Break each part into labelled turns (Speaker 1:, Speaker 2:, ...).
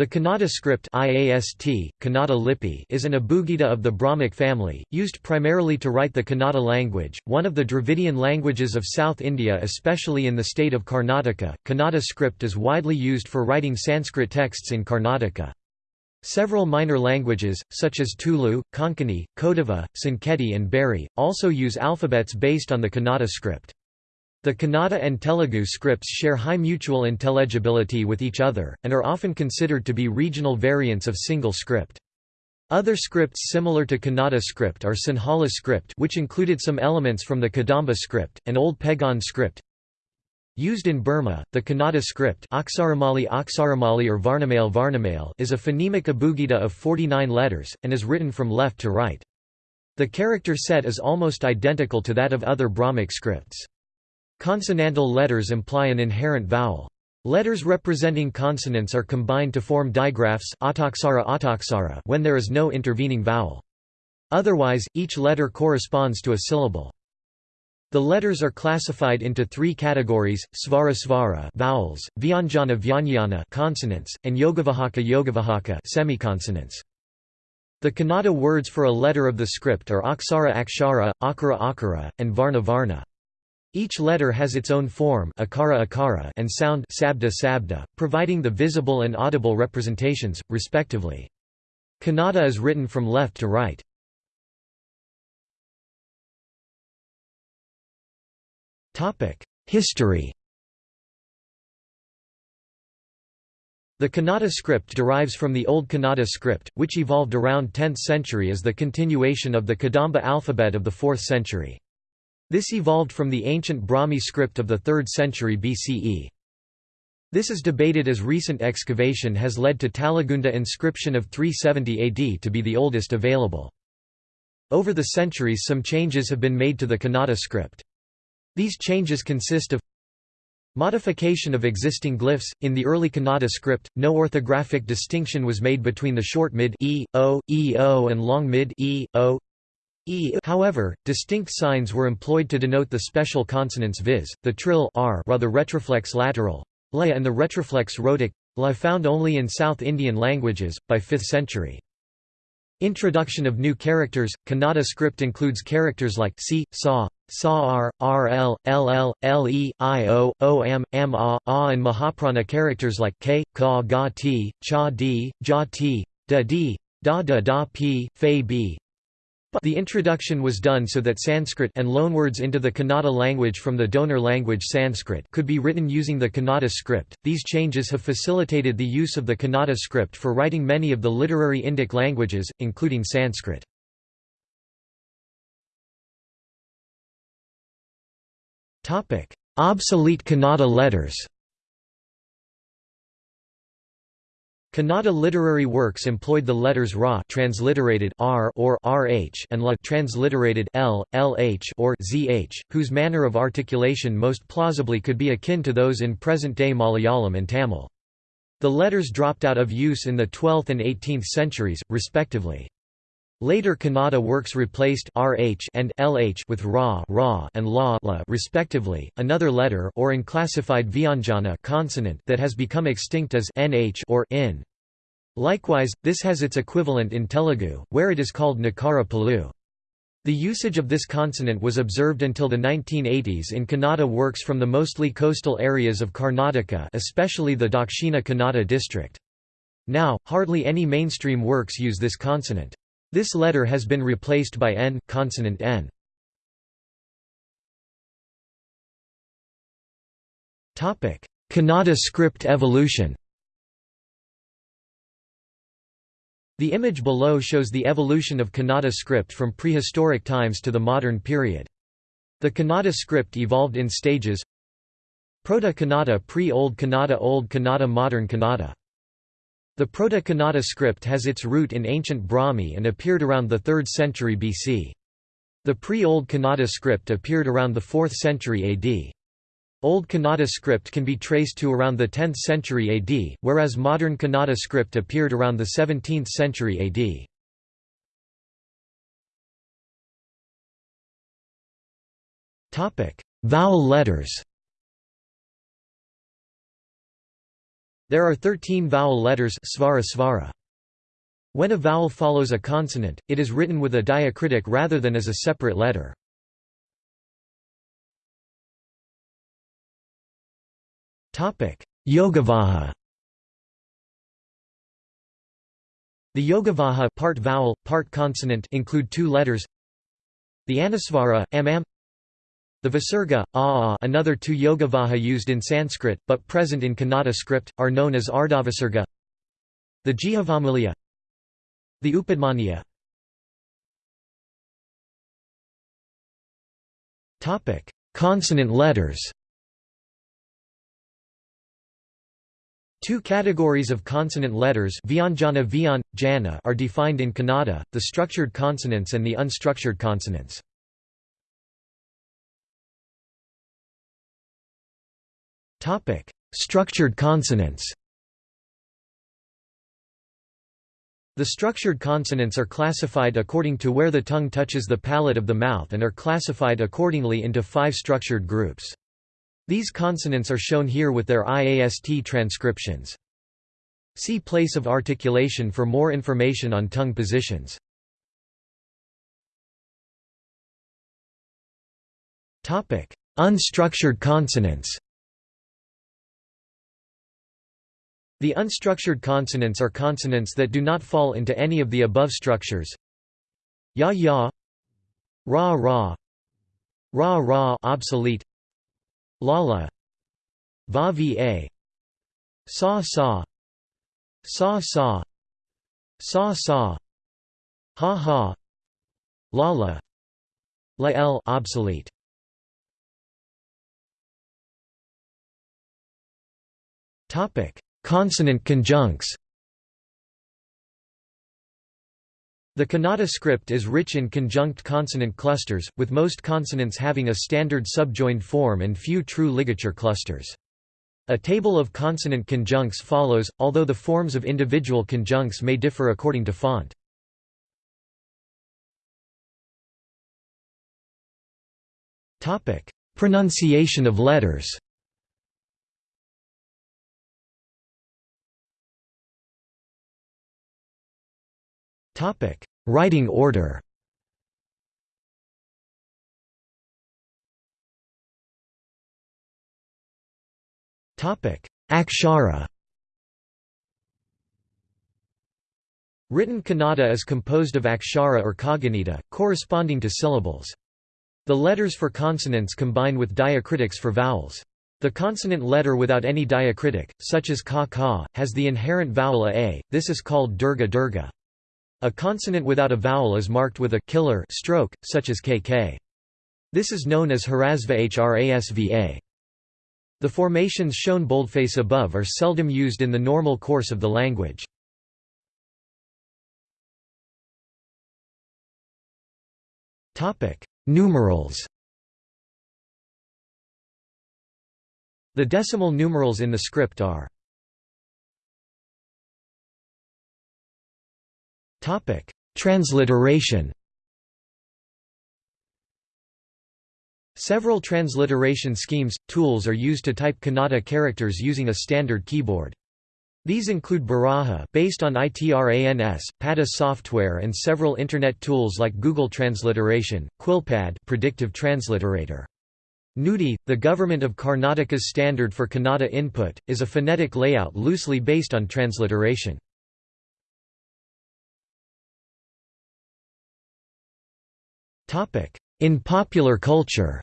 Speaker 1: The Kannada script IAST, Kannada Lipi is an abugida of the Brahmic family, used primarily to write the Kannada language, one of the Dravidian languages of South India especially in the state of Karnataka. Kannada script is widely used for writing Sanskrit texts in Karnataka. Several minor languages, such as Tulu, Konkani, Kodava, Sanketi and Beary, also use alphabets based on the Kannada script. The Kannada and Telugu scripts share high mutual intelligibility with each other, and are often considered to be regional variants of single script. Other scripts similar to Kannada script are Sinhala script which included some elements from the Kadamba script, and Old Pegon script. Used in Burma, the Kannada script Aksaramali Aksaramali or Varnamale Varnamale is a phonemic abugida of 49 letters, and is written from left to right. The character set is almost identical to that of other Brahmic scripts. Consonantal letters imply an inherent vowel. Letters representing consonants are combined to form digraphs when there is no intervening vowel. Otherwise, each letter corresponds to a syllable. The letters are classified into three categories: svara svara vowels, vyanjana vyanjana consonants, and yogavahaka yogavahaka semiconsonants. The Kannada words for a letter of the script are aksara akshara, akara akara, and varna varna. Each letter has its own form akara akara and sound sabda sabda, providing the visible and audible representations, respectively. Kannada is written from left to right. History The Kannada script derives from the Old Kannada script, which evolved around 10th century as the continuation of the Kadamba alphabet of the 4th century. This evolved from the ancient Brahmi script of the 3rd century BCE. This is debated as recent excavation has led to Talagunda inscription of 370 AD to be the oldest available. Over the centuries some changes have been made to the Kannada script. These changes consist of Modification of existing glyphs In the early Kannada script, no orthographic distinction was made between the short mid e, o, e, o and long mid e, o, e however, distinct signs were employed to denote the special consonants viz., the trill r the retroflex lateral la and the retroflex rhotic la found only in South Indian languages, by 5th century. Introduction of new characters Kannada script includes characters like si, sa, sa r, rl, ll, le, io, om, a, a and Mahaprana characters like k, ka ga ti, cha di, ja ti, da di, da da da p, fe b, the introduction was done so that Sanskrit and loanwords into the Kannada language from the donor language Sanskrit could be written using the Kannada script. These changes have facilitated the use of the Kannada script for writing many of the literary Indic languages, including Sanskrit. Topic: Obsolete Kannada letters. Kannada literary works employed the letters ra transliterated r or rh and la transliterated l, lh or zh, whose manner of articulation most plausibly could be akin to those in present-day Malayalam and Tamil. The letters dropped out of use in the 12th and 18th centuries, respectively. Later Kannada works replaced rh and lh with ra, ra and la, la respectively. Another letter or unclassified vyanjana consonant that has become extinct as nh or in. Likewise, this has its equivalent in Telugu, where it is called nakara pollu. The usage of this consonant was observed until the 1980s in Kannada works from the mostly coastal areas of Karnataka especially the Dakshina Kannada district. Now, hardly any mainstream works use this consonant. This letter has been replaced by n consonant n. Topic: Kannada script evolution. The image below shows the evolution of Kannada script from prehistoric times to the modern period. The Kannada script evolved in stages Proto-Kannada pre-Old Kannada Old Kannada Modern Kannada the Proto-Kannada script has its root in ancient Brahmi and appeared around the 3rd century BC. The pre-Old Kannada script appeared around the 4th century AD. Old Kannada script can be traced to around the 10th century AD, whereas modern Kannada script appeared around the 17th century AD. Vowel letters There are 13 vowel letters svara svara. When a vowel follows a consonant, it is written with a diacritic rather than as a separate letter. Yogavaha The Yogavaha part vowel, part consonant include two letters The Anusvara, am the Visarga, a another two Yogavaha used in Sanskrit, but present in Kannada script, are known as Ardhavisarga The Jihvamuliya The Upadhmaniya. Consonant letters. Two categories of consonant letters Vyanjana Vyan, Jana are defined in Kannada, the structured consonants and the unstructured consonants. Topic: Structured consonants. The structured consonants are classified according to where the tongue touches the palate of the mouth and are classified accordingly into five structured groups. These consonants are shown here with their IAST transcriptions. See place of articulation for more information on tongue positions. Unstructured consonants The unstructured consonants are consonants that do not fall into any of the above structures. Ya ya. Ra ra. Ra ra obsolete. Lala Va va Sa sa. Sa sa. Sa sa. Ha ha. Lala La l obsolete. Topic Consonant conjuncts The Kannada script is rich in conjunct consonant clusters, with most consonants having a standard subjoined form and few true ligature clusters. A table of consonant conjuncts follows, although the forms of individual conjuncts may differ according to font. Pronunciation of letters Writing order Akshara Written Kannada is composed of akshara or kagunita, corresponding to syllables. The letters for consonants combine with diacritics for vowels. The consonant letter without any diacritic, such as ka ka, has the inherent vowel a, this is called durga durga. A consonant without a vowel is marked with a killer stroke, such as kk. This is known as hrasva hrasva. The formations shown boldface above are seldom used in the normal course of the language. Numerals The decimal numerals in the script are Topic: Transliteration. Several transliteration schemes tools are used to type Kannada characters using a standard keyboard. These include Baraha based on ITRANS, Pada software and several internet tools like Google Transliteration, Quillpad predictive transliterator. Nudi, the government of Karnataka's standard for Kannada input, is a phonetic layout loosely based on transliteration. In popular culture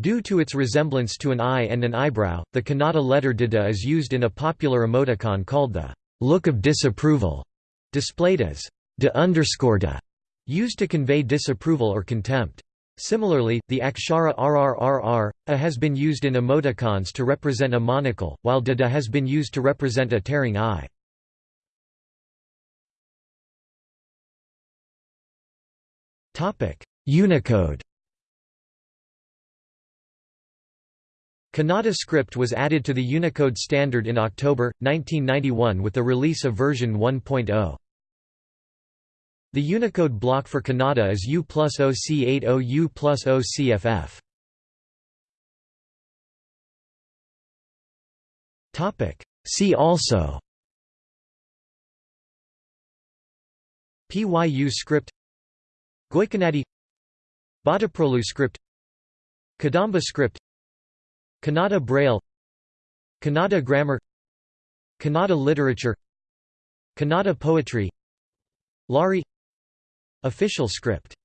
Speaker 1: Due to its resemblance to an eye and an eyebrow, the Kannada letter Dada is used in a popular emoticon called the look of disapproval, displayed as da, used to convey disapproval or contempt. Similarly, the akshara rrrr, a has been used in emoticons to represent a monocle, while dada has been used to represent a tearing eye. Unicode Kannada script was added to the Unicode standard in October, 1991 with the release of version 1.0. The Unicode block for Kannada is U plus OC80 U plus OCFF. See also PYU script Goykanadi Bhattaprolu script Kadamba script Kannada Braille Kannada grammar Kannada literature Kannada poetry Lari Official script